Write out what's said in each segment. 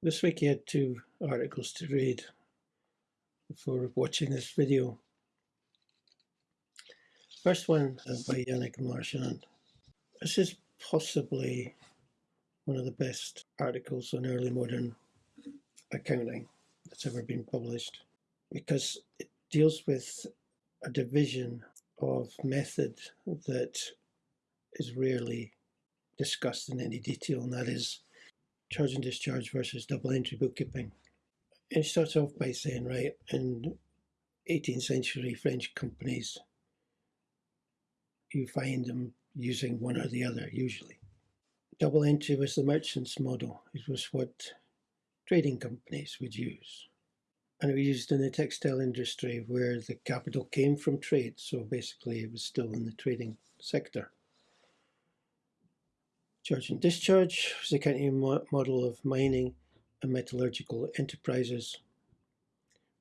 This week I had two articles to read before watching this video. First one uh, by Yannick Marchand. This is possibly one of the best articles on early modern accounting that's ever been published because it deals with a division of method that is rarely discussed in any detail, and that is charge and discharge versus double entry bookkeeping. It starts off by saying, right, in 18th century French companies, you find them using one or the other usually. Double entry was the merchant's model. It was what trading companies would use. And it was used in the textile industry where the capital came from trade. So basically it was still in the trading sector. Charge and discharge was the accounting model of mining and metallurgical enterprises,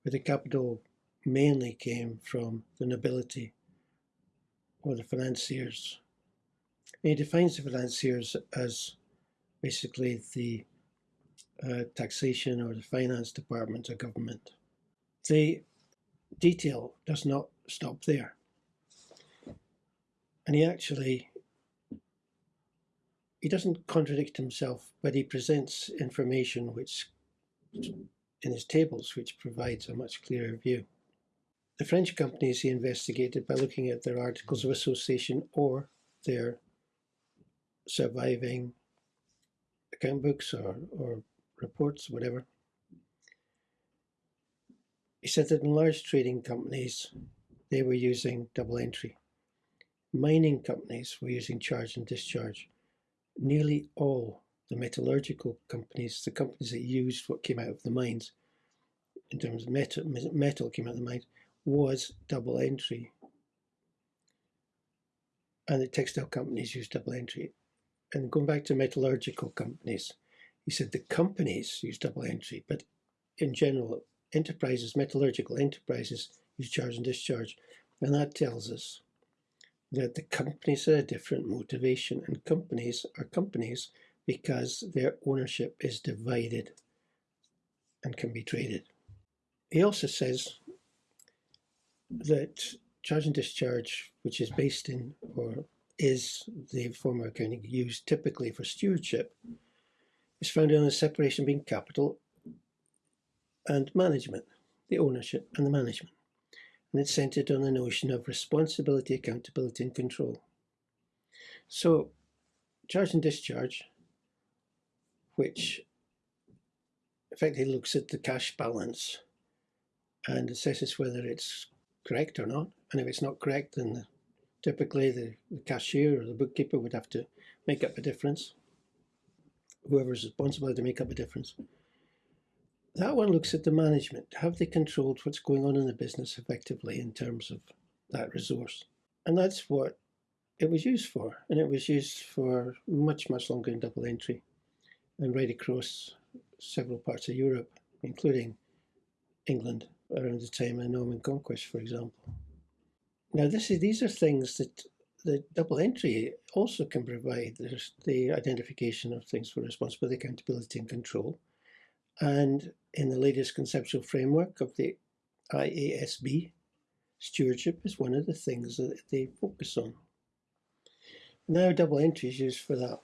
where the capital mainly came from the nobility or the financiers. And he defines the financiers as basically the uh, taxation or the finance department of government. The detail does not stop there. And he actually he doesn't contradict himself, but he presents information which, in his tables, which provides a much clearer view. The French companies he investigated by looking at their articles of association or their surviving account books or, or reports, whatever. He said that in large trading companies, they were using double entry. Mining companies were using charge and discharge nearly all the metallurgical companies, the companies that used what came out of the mines, in terms of metal, metal came out of the mines, was double entry. And the textile companies used double entry. And going back to metallurgical companies, he said the companies use double entry, but in general, enterprises, metallurgical enterprises use charge and discharge. And that tells us that the companies are a different motivation and companies are companies because their ownership is divided and can be traded. He also says that charge and discharge, which is based in or is the form of accounting used typically for stewardship, is founded on a separation between capital and management, the ownership and the management and it's centered on the notion of responsibility, accountability, and control. So, charge and discharge, which effectively looks at the cash balance and assesses whether it's correct or not. And if it's not correct, then typically the, the cashier or the bookkeeper would have to make up a difference. Whoever's responsible to make up a difference. That one looks at the management. Have they controlled what's going on in the business effectively in terms of that resource? And that's what it was used for. And it was used for much, much longer in double entry and right across several parts of Europe, including England around the time of the Norman Conquest, for example. Now, this is, these are things that the double entry also can provide. There's the identification of things for responsibility, accountability, and control. And in the latest conceptual framework of the IASB, stewardship is one of the things that they focus on. Now double entry is used for that.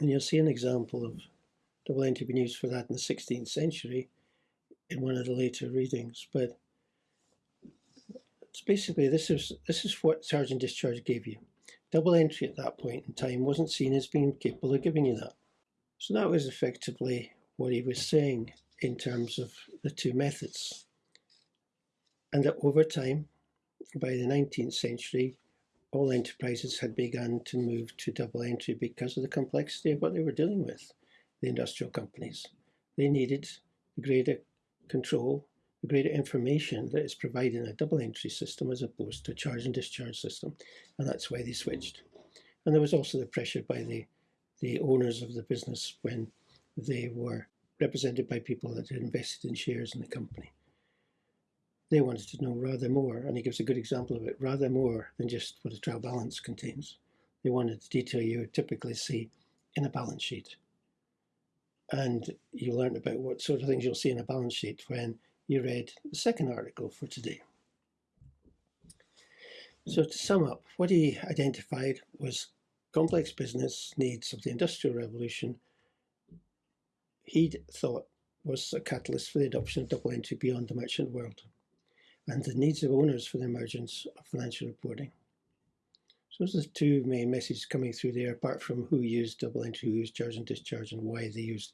And you'll see an example of double entry being used for that in the 16th century in one of the later readings. But it's basically this is this is what charge and discharge gave you. Double entry at that point in time wasn't seen as being capable of giving you that. So that was effectively what he was saying in terms of the two methods. And that over time, by the 19th century, all enterprises had begun to move to double entry because of the complexity of what they were dealing with, the industrial companies. They needed greater control, greater information that is provided in a double entry system as opposed to a charge and discharge system. And that's why they switched. And there was also the pressure by the, the owners of the business when they were represented by people that had invested in shares in the company. They wanted to know rather more, and he gives a good example of it, rather more than just what a trial balance contains. They wanted the detail you would typically see in a balance sheet. And you learned about what sort of things you'll see in a balance sheet when you read the second article for today. So to sum up, what he identified was complex business needs of the Industrial Revolution he'd thought was a catalyst for the adoption of double entry beyond the merchant world and the needs of owners for the emergence of financial reporting. So those are the two main messages coming through there, apart from who used double entry, who used charge and discharge, and why they used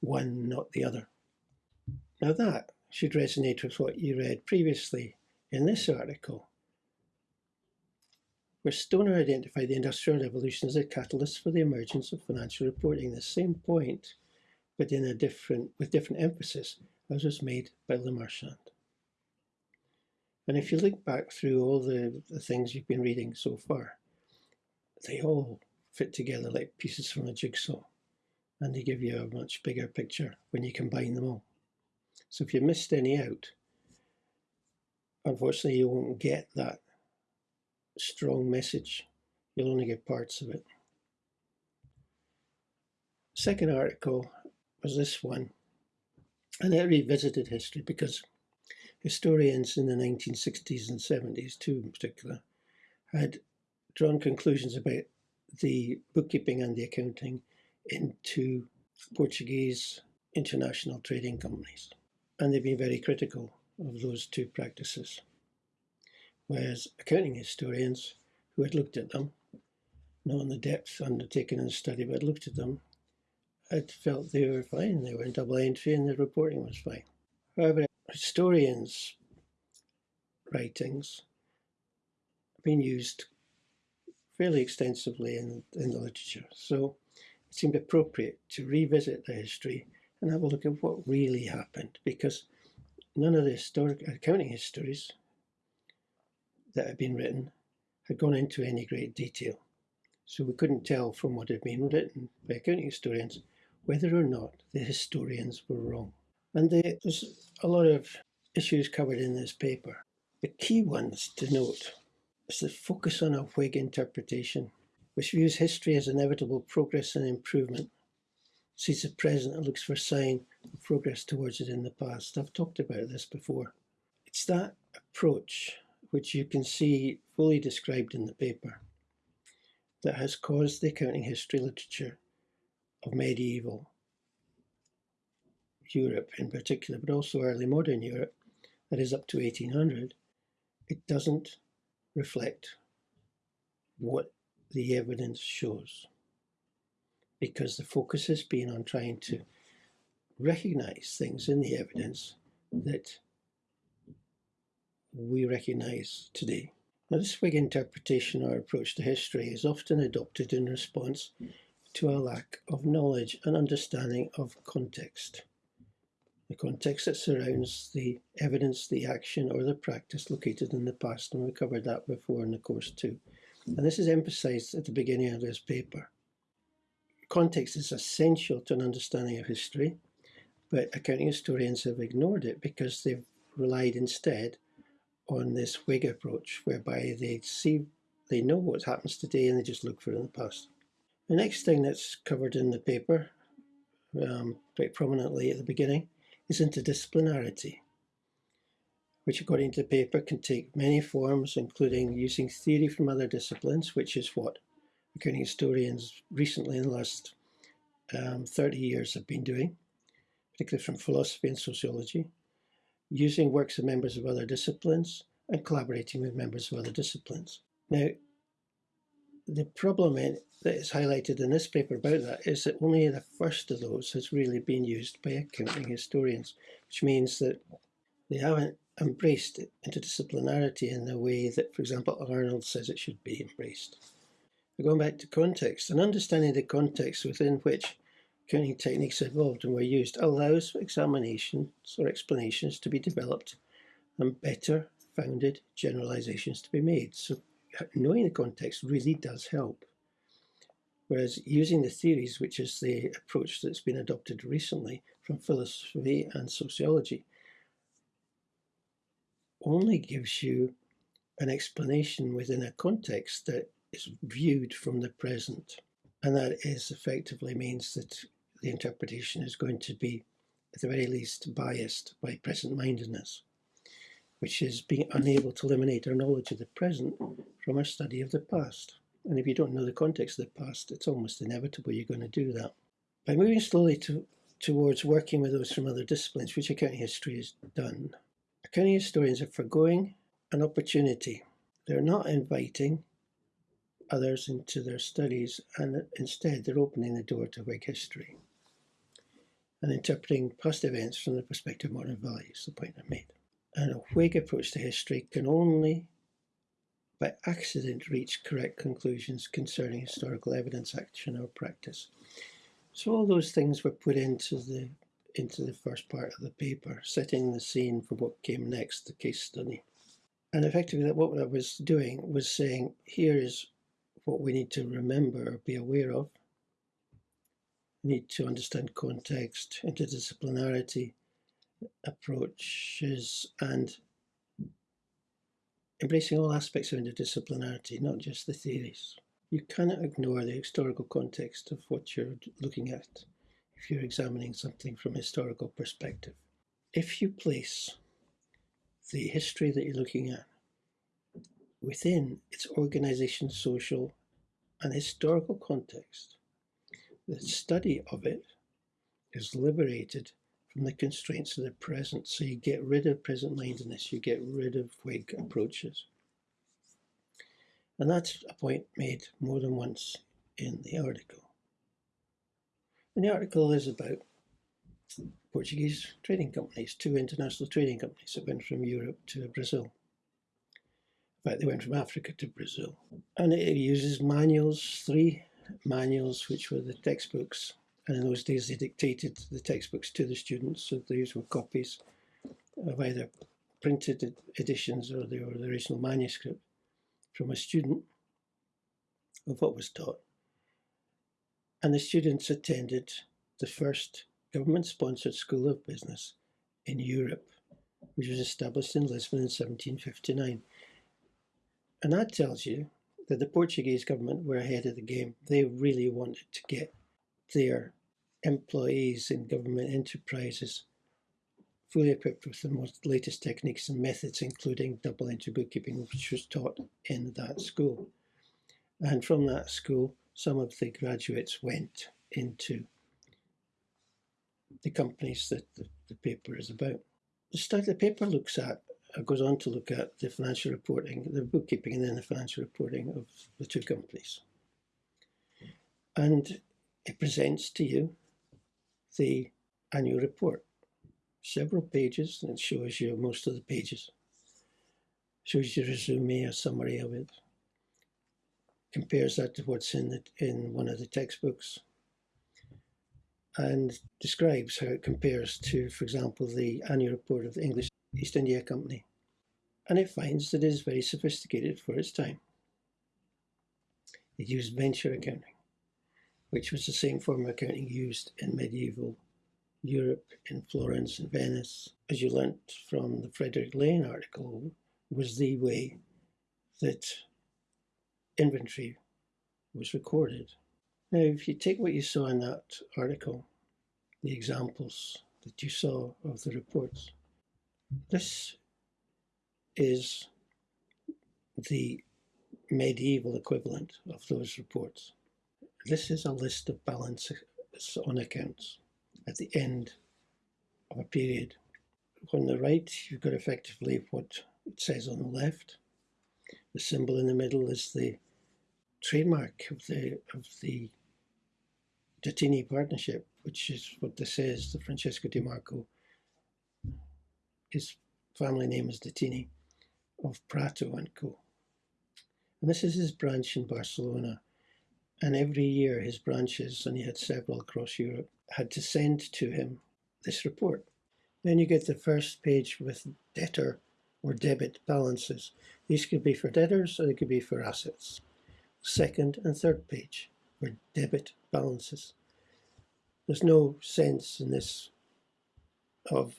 one, not the other. Now that should resonate with what you read previously in this article, where Stoner identified the Industrial Revolution as a catalyst for the emergence of financial reporting. The same point but in a different, with different emphasis, as was made by Lemarchand. And if you look back through all the, the things you've been reading so far, they all fit together like pieces from a jigsaw, and they give you a much bigger picture when you combine them all. So if you missed any out, unfortunately you won't get that strong message. You'll only get parts of it. Second article was this one. And it revisited history because historians in the 1960s and 70s, too in particular, had drawn conclusions about the bookkeeping and the accounting into Portuguese international trading companies. And they've been very critical of those two practices. Whereas accounting historians who had looked at them, not the depth undertaken in the study, but looked at them, I felt they were fine. They were in double entry and the reporting was fine. However, historians' writings have been used fairly extensively in, in the literature. So it seemed appropriate to revisit the history and have a look at what really happened because none of the historic accounting histories that had been written had gone into any great detail. So we couldn't tell from what had been written by accounting historians whether or not the historians were wrong. And they, there's a lot of issues covered in this paper. The key ones to note is the focus on a Whig interpretation, which views history as inevitable progress and improvement, sees the present and looks for sign of progress towards it in the past. I've talked about this before. It's that approach which you can see fully described in the paper that has caused the accounting history literature of medieval Europe in particular, but also early modern Europe, that is up to 1800, it doesn't reflect what the evidence shows. Because the focus has been on trying to recognize things in the evidence that we recognize today. Now, this Whig interpretation or approach to history is often adopted in response to a lack of knowledge and understanding of context. The context that surrounds the evidence, the action, or the practice located in the past, and we covered that before in the course too. And this is emphasized at the beginning of this paper. Context is essential to an understanding of history, but accounting historians have ignored it because they've relied instead on this Whig approach, whereby they see, they know what happens today and they just look for it in the past. The next thing that's covered in the paper, um, quite prominently at the beginning, is interdisciplinarity, which according to the paper can take many forms, including using theory from other disciplines, which is what accounting historians recently in the last um, 30 years have been doing, particularly from philosophy and sociology, using works of members of other disciplines, and collaborating with members of other disciplines. Now, the problem in, that is highlighted in this paper about that is that only the first of those has really been used by accounting historians, which means that they haven't embraced interdisciplinarity in the way that, for example, Arnold says it should be embraced. Going back to context, and understanding the context within which accounting techniques evolved and were used allows examinations or explanations to be developed and better founded generalizations to be made. So knowing the context really does help. Whereas using the theories, which is the approach that's been adopted recently from philosophy and sociology, only gives you an explanation within a context that is viewed from the present. And that is effectively means that the interpretation is going to be, at the very least, biased by present mindedness, which is being unable to eliminate our knowledge of the present from our study of the past. And if you don't know the context of the past, it's almost inevitable you're going to do that. By moving slowly to, towards working with those from other disciplines, which accounting history has done, accounting historians are foregoing an opportunity. They're not inviting others into their studies, and instead they're opening the door to Whig history and interpreting past events from the perspective of modern values, the point I made. And a Whig approach to history can only by accident reach correct conclusions concerning historical evidence, action, or practice. So all those things were put into the into the first part of the paper, setting the scene for what came next, the case study. And effectively, what I was doing was saying, here is what we need to remember or be aware of. We need to understand context, interdisciplinarity, approaches, and embracing all aspects of interdisciplinarity, not just the theories. You cannot ignore the historical context of what you're looking at if you're examining something from a historical perspective. If you place the history that you're looking at within its organization, social, and historical context, the study of it is liberated from the constraints of the present. So you get rid of present mindedness, you get rid of Whig approaches. And that's a point made more than once in the article. And the article is about Portuguese trading companies, two international trading companies that went from Europe to Brazil. In fact, they went from Africa to Brazil. And it uses manuals, three manuals, which were the textbooks and in those days, they dictated the textbooks to the students, so these were copies of either printed editions or the, or the original manuscript from a student of what was taught. And the students attended the first government sponsored school of business in Europe, which was established in Lisbon in 1759. And that tells you that the Portuguese government were ahead of the game. They really wanted to get their employees in government enterprises fully equipped with the most latest techniques and methods, including double entry bookkeeping, which was taught in that school. And from that school, some of the graduates went into the companies that the, the paper is about. The study the paper looks at uh, goes on to look at the financial reporting, the bookkeeping, and then the financial reporting of the two companies. And it presents to you the annual report. Several pages, and it shows you most of the pages. Shows you a resume, a summary of it. Compares that to what's in the, in one of the textbooks. And describes how it compares to, for example, the annual report of the English East India Company. And it finds that it is very sophisticated for its time. It used venture accounting which was the same form of accounting used in medieval Europe, in Florence and Venice, as you learnt from the Frederick Lane article, was the way that inventory was recorded. Now, if you take what you saw in that article, the examples that you saw of the reports, this is the medieval equivalent of those reports. This is a list of balances on accounts at the end of a period. On the right, you've got effectively what it says on the left. The symbol in the middle is the trademark of the of the partnership, which is what this is, the Francesco Di Marco. His family name is Datini of Prato and Co. And this is his branch in Barcelona. And every year his branches, and he had several across Europe, had to send to him this report. Then you get the first page with debtor or debit balances. These could be for debtors or they could be for assets. Second and third page were debit balances. There's no sense in this of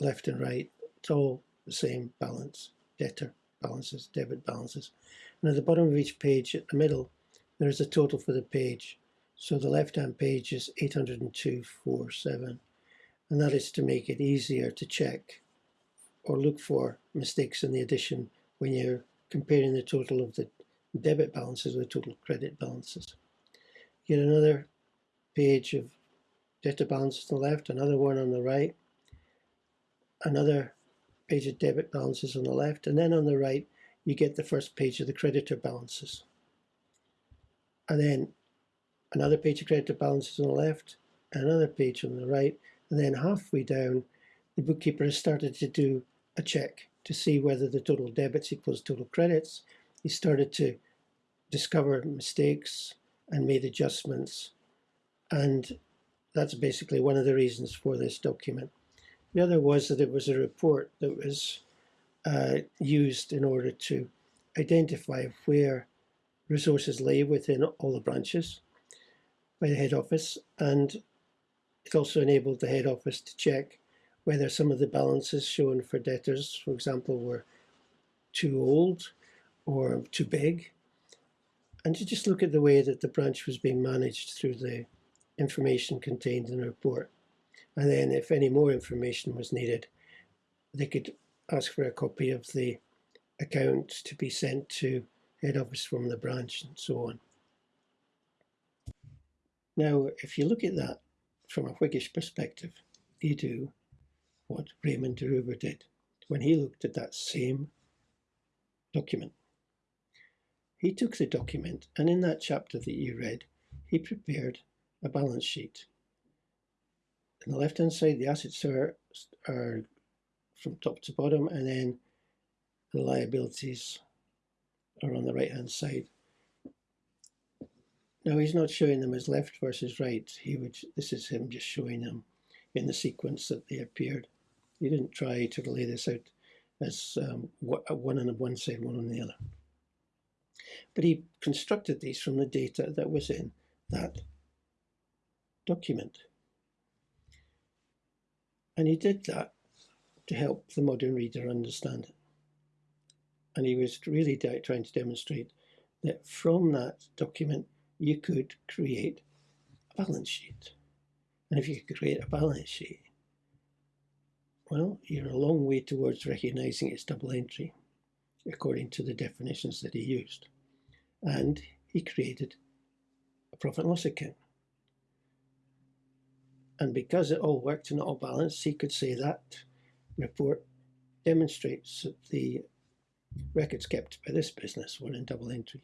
left and right. It's all the same balance. Debtor balances, debit balances. And at the bottom of each page, at the middle, there is a total for the page. So the left-hand page is 802.47, and that is to make it easier to check or look for mistakes in the addition when you're comparing the total of the debit balances with total credit balances. Get another page of debtor balances on the left, another one on the right, another page of debit balances on the left, and then on the right you get the first page of the creditor balances. And then another page of creditor balances on the left, another page on the right, and then halfway down the bookkeeper has started to do a check to see whether the total debits equals total credits. He started to discover mistakes and made adjustments. And that's basically one of the reasons for this document. The other was that it was a report that was uh, used in order to identify where resources lay within all the branches by the head office and it also enabled the head office to check whether some of the balances shown for debtors, for example, were too old or too big, and to just look at the way that the branch was being managed through the information contained in the report. And then if any more information was needed, they could ask for a copy of the account to be sent to head office from the branch and so on. Now, if you look at that from a Whiggish perspective, you do what Raymond de Roover did when he looked at that same document. He took the document and in that chapter that you read, he prepared a balance sheet. On the left hand side, the assets are, are from top to bottom, and then the liabilities are on the right hand side. Now he's not showing them as left versus right. He would. This is him just showing them in the sequence that they appeared. He didn't try to lay this out as um, one on one side, one on the other. But he constructed these from the data that was in that document. And he did that to help the modern reader understand it. And he was really trying to demonstrate that from that document you could create a balance sheet. And if you could create a balance sheet, well, you're a long way towards recognizing it's double entry, according to the definitions that he used. And he created a profit and loss account. And because it all worked and all balanced, he could say that report demonstrates that the records kept by this business were in double entry.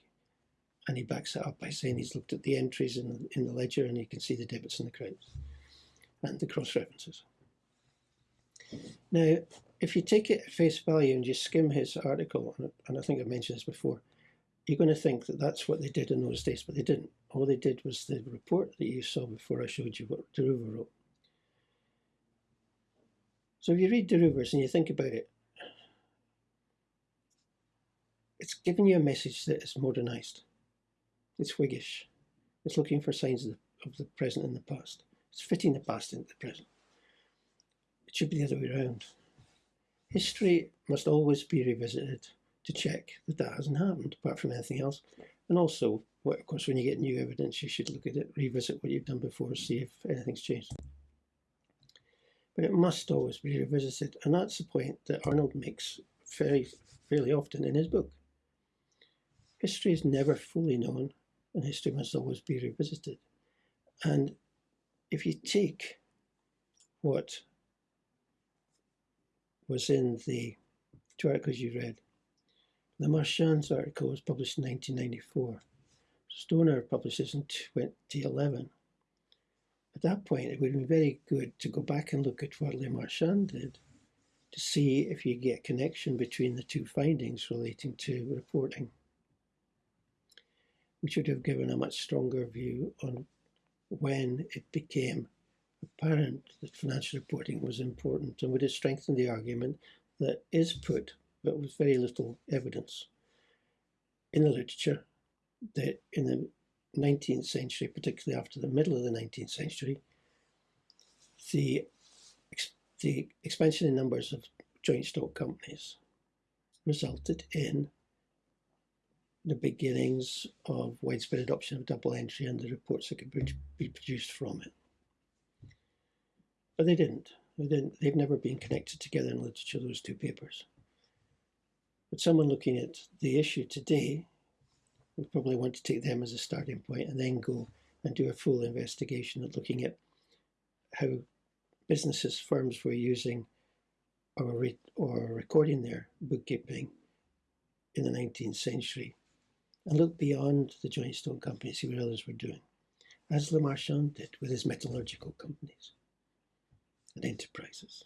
And he backs it up by saying he's looked at the entries in the, in the ledger and he can see the debits and the credits and the cross references. Now, if you take it at face value and you skim his article, and I think I've mentioned this before, you're going to think that that's what they did in those days, but they didn't. All they did was the report that you saw before I showed you what de Roover wrote. So if you read de Roover's and you think about it, it's giving you a message that is modernized. It's Whiggish. It's looking for signs of the, of the present and the past. It's fitting the past into the present. It should be the other way around. History must always be revisited to check that that hasn't happened, apart from anything else. And also, of course, when you get new evidence, you should look at it, revisit what you've done before, see if anything's changed. But it must always be revisited, and that's the point that Arnold makes very, fairly often in his book. History is never fully known, and history must always be revisited. And if you take what was in the two articles you read, Lemarchand's article was published in 1994. Stoner published this in 2011. At that point, it would be very good to go back and look at what Lemarchand did to see if you get connection between the two findings relating to reporting, which would have given a much stronger view on when it became apparent that financial reporting was important and would have strengthened the argument that is put but with very little evidence in the literature that in the 19th century, particularly after the middle of the 19th century, the, the expansion in numbers of joint stock companies resulted in the beginnings of widespread adoption of double entry and the reports that could be produced from it. But they didn't. They didn't. They've never been connected together in literature, those two papers. But someone looking at the issue today would probably want to take them as a starting point and then go and do a full investigation at looking at how businesses, firms were using or, re- or recording their bookkeeping in the 19th century and look beyond the joint stock company, see what others were doing, as Lemarchand did with his metallurgical companies and enterprises.